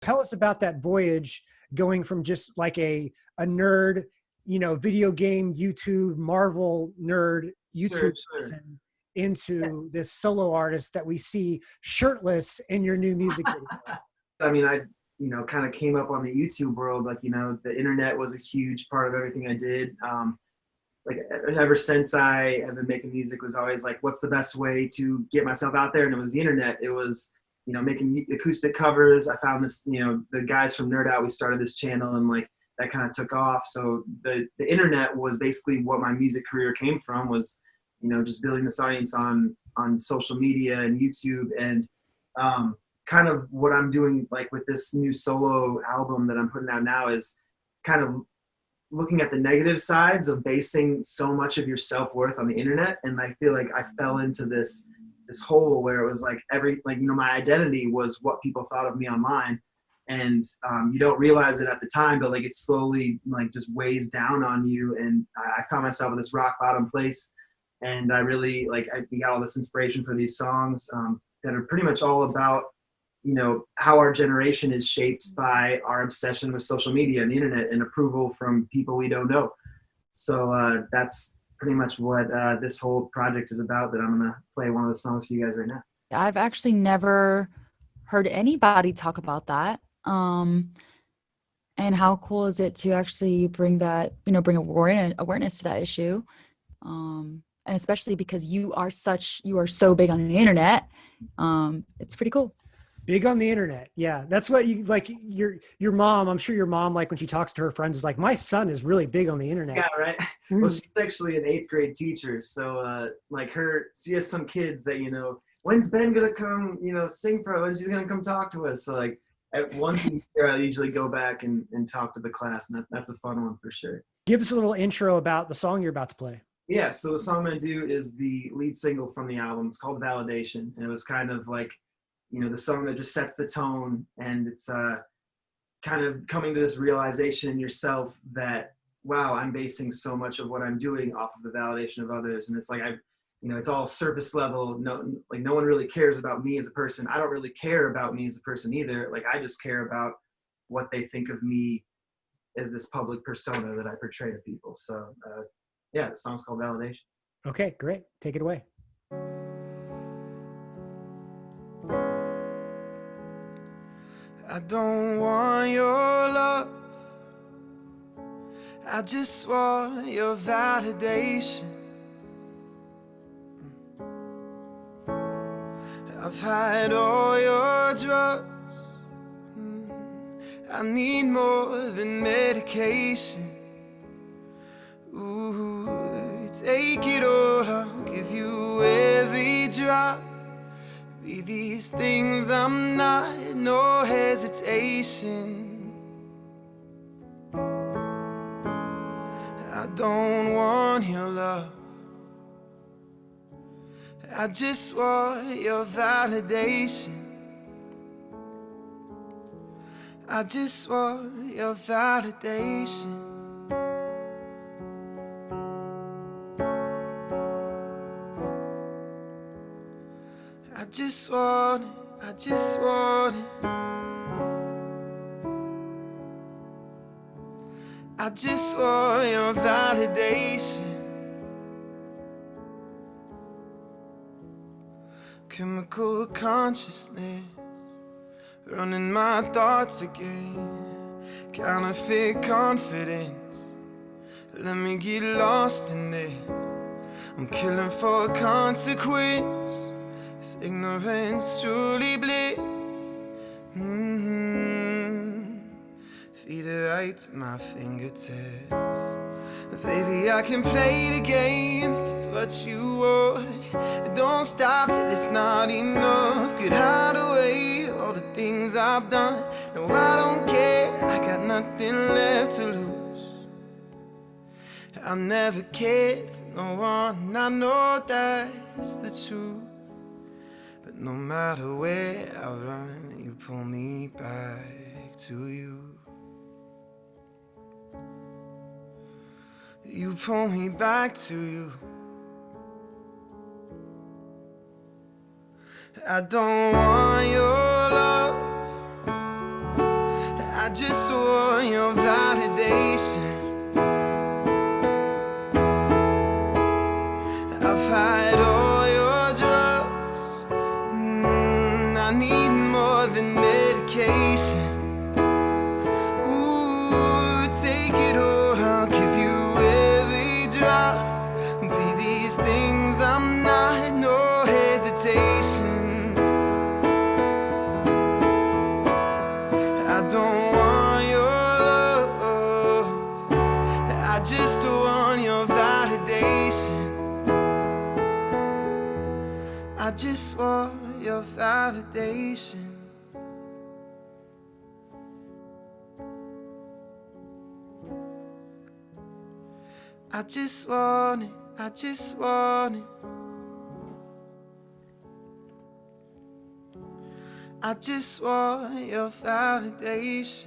Tell us about that voyage going from just like a, a nerd, you know, video game, YouTube, Marvel nerd, YouTube sure, sure. into yeah. this solo artist that we see shirtless in your new music video. I mean, I, you know, kind of came up on the YouTube world. Like, you know, the internet was a huge part of everything I did. Um, like ever since I have been making music was always like, what's the best way to get myself out there? And it was the internet. It was, you know, making acoustic covers. I found this, you know, the guys from Nerd Out, we started this channel and like that kind of took off. So the, the internet was basically what my music career came from was, you know, just building this audience on, on social media and YouTube and um, kind of what I'm doing like with this new solo album that I'm putting out now is kind of looking at the negative sides of basing so much of your self-worth on the internet and i feel like i fell into this this hole where it was like every like you know my identity was what people thought of me online. And um, you don't realize it at the time but like it slowly like just weighs down on you. And i, I found myself at this rock bottom place. And i really like i got all this inspiration for these songs um, that are pretty much all about you know how our generation is shaped by our obsession with social media and the internet and approval from people we don't know. So uh, that's pretty much what uh, this whole project is about that i'm gonna play one of the songs for you guys right now. I've actually never heard anybody talk about that um, and how cool is it to actually bring that you know bring awareness awareness to that issue um, and especially because you are such you are so big on the internet um, it's pretty cool Big on the internet. Yeah. That's what you like your your mom, I'm sure your mom like when she talks to her friends is like my son is really big on the internet. Yeah, right. well, she's actually an 8th grade teacher, so uh like her she has some kids that, you know, when's Ben going to come, you know, sing for us? When's he going to come talk to us? So like at one year I usually go back and and talk to the class and that, that's a fun one for sure. Give us a little intro about the song you're about to play. Yeah, so the song I'm going to do is the lead single from the album. It's called Validation and it was kind of like you know the song that just sets the tone and it's uh kind of coming to this realization in yourself that wow i'm basing so much of what i'm doing off of the validation of others. And it's like i you know it's all surface level. No like no one really cares about me as a person. I don't really care about me as a person either. Like i just care about what they think of me as this public persona that i portray to people. So uh, yeah the song's called validation. Okay great. Take it away I don't want your love. I just want your validation. I've had all your drugs. I need more than medication. Ooh, take it these things I'm not, no hesitation. I don't want your love. I just want your validation. I just want your validation just want it, I just want it. I just want your validation. Chemical consciousness Running my thoughts again. Counterfeit confidence Let me get lost in it. I'm killing for consequence ignorance truly bliss? Mm -hmm. Feed it right to my fingertips. Baby, I can play the game. It's what you want. Don't stop till it's not enough. Could hide away all the things I've done. No, I don't care. I got nothing left to lose. I never cared for no one. I know that's the truth no matter where I run, you pull me back to you. You pull me back to you. I don't want your love. I just want your validation. More than medication. Ooh, take it all. I'll give you every drop. Be these things I'm not. No hesitation. I don't want your love. I just want your validation. I just want your validation. I just want it. I just want it. I just want your validation.